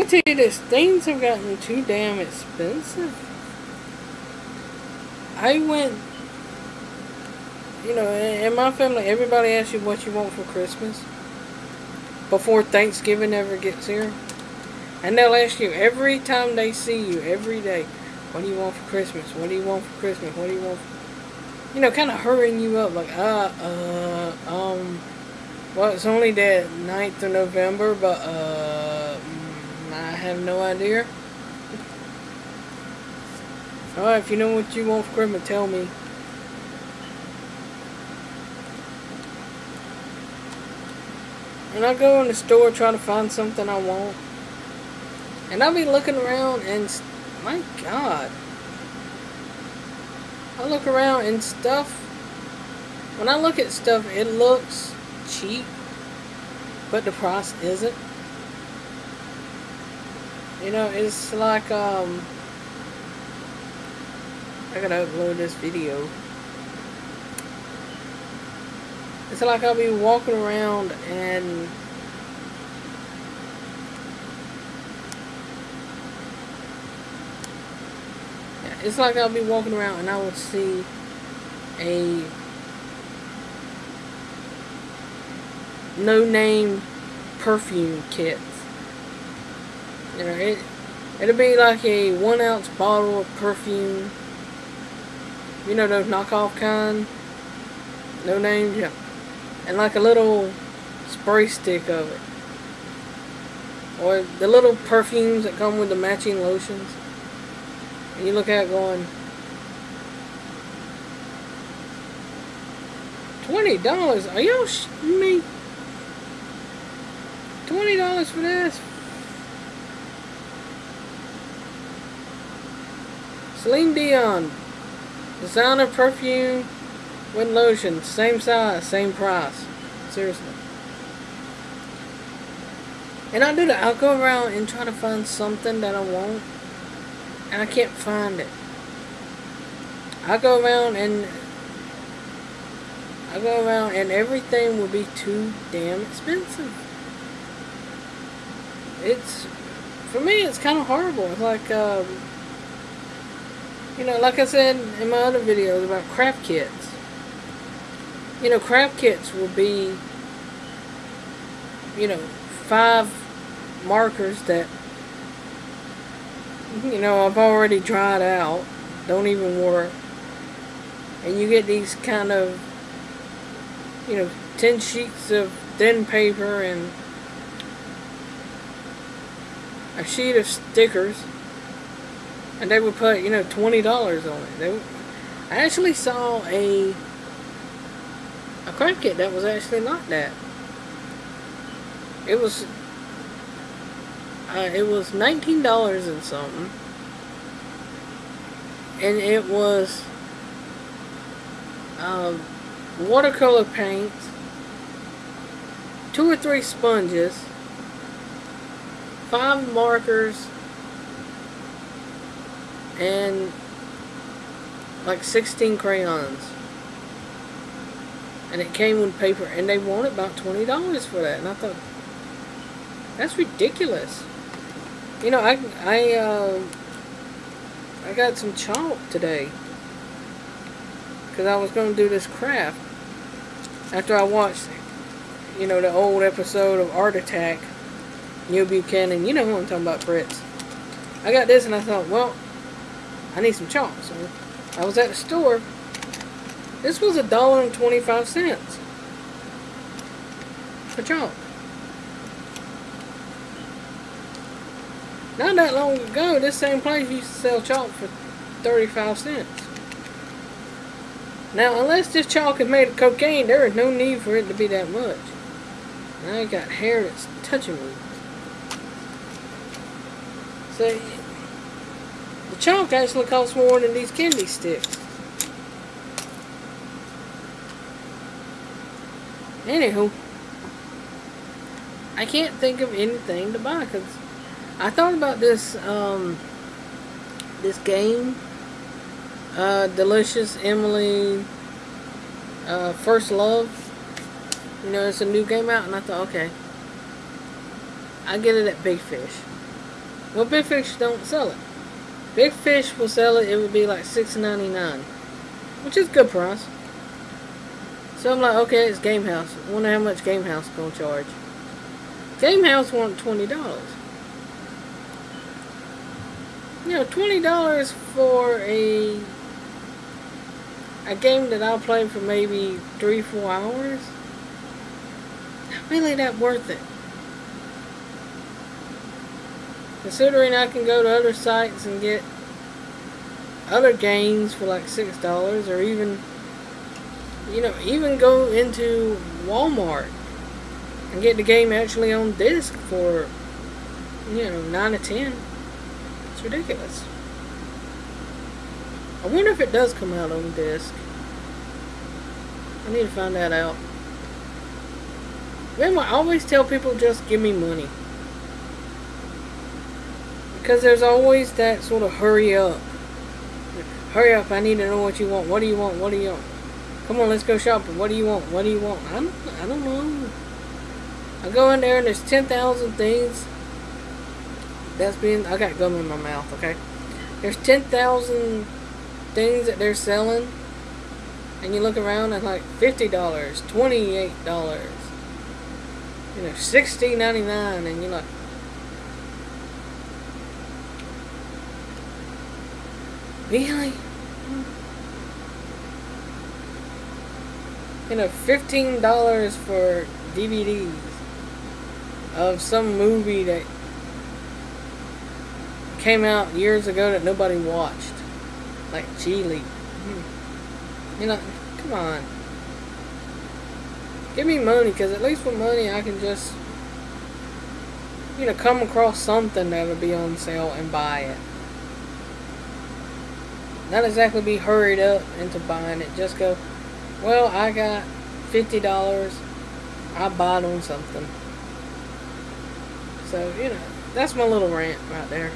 I tell you this, things have gotten too damn expensive. I went, you know, in my family, everybody asks you what you want for Christmas before Thanksgiving ever gets here. And they'll ask you every time they see you, every day, what do you want for Christmas? What do you want for Christmas? What do you want for... You know, kind of hurrying you up, like, uh, uh, um, well, it's only the 9th of November, but, uh, have no idea. Alright, if you know what you want for Christmas, tell me. And I go in the store trying to find something I want. And I'll be looking around and, my God. I look around and stuff, when I look at stuff, it looks cheap, but the price isn't. You know, it's like, um, I gotta upload this video. It's like I'll be walking around and it's like I'll be walking around and I will see a no name perfume kit. You know, it it'll be like a one ounce bottle of perfume. You know those knockoff kind? No name, yeah. And like a little spray stick of it. Or the little perfumes that come with the matching lotions. And you look at it going, Twenty dollars? Are y'all me? Twenty dollars for this? Celine Dion. Designer perfume with lotion. Same size, same price. Seriously. And I do that. I'll go around and try to find something that I want. And I can't find it. I go around and I go around and everything will be too damn expensive it's for me it's kind of horrible it's like um, you know like I said in my other videos about craft kits. You know craft kits will be you know five markers that you know I've already dried out don't even work and you get these kind of you know 10 sheets of thin paper and a sheet of stickers and they would put, you know, $20 on it. They, I actually saw a a craft kit that was actually not that. It was uh, it was $19 and something. And it was um, watercolor paint, two or three sponges, five markers and like 16 crayons and it came with paper and they wanted about $20 for that and I thought that's ridiculous you know I I uh, I got some chalk today because I was going to do this craft after I watched you know the old episode of Art Attack Neil Buchanan, you know who I'm talking about, Fritz. I got this and I thought, well, I need some chalk. So I was at the store. This was a dollar and 25 cents for chalk. Not that long ago, this same place used to sell chalk for 35 cents. Now, unless this chalk is made of cocaine, there is no need for it to be that much. I got hair that's touching me. So, chalk actually costs more than these candy sticks. Anywho, I can't think of anything to buy because I thought about this um, this game, uh, Delicious Emily uh, First Love. You know, it's a new game out, and I thought, okay, I get it at Big Fish. Well, Big Fish don't sell it. Big Fish will sell it. It would be like six ninety nine, which is good price. So I'm like, okay, it's Game House. Wonder how much Game House gonna charge. Game House want twenty dollars. You know, twenty dollars for a a game that I'll play for maybe three, four hours. Not really that worth it. Considering I can go to other sites and get other games for like six dollars or even you know, even go into Walmart and get the game actually on disc for you know, nine to ten. It's ridiculous. I wonder if it does come out on disc. I need to find that out. Then I always tell people just give me money. Because there's always that sort of hurry up. Hurry up, I need to know what you want. What do you want? What do you want? Come on, let's go shopping. What do you want? What do you want? I don't, I don't know. I go in there and there's 10,000 things that's being... I got gum in my mouth, okay? There's 10,000 things that they're selling. And you look around and like $50, $28, you know, $60.99 and you're like, Really? You know, fifteen dollars for DVDs of some movie that came out years ago that nobody watched, like Gigli. You know, come on. Give me money, because at least with money I can just, you know, come across something that'll be on sale and buy it. Not exactly be hurried up into buying it. Just go, well, I got $50. I bought on something. So, you know, that's my little rant right there.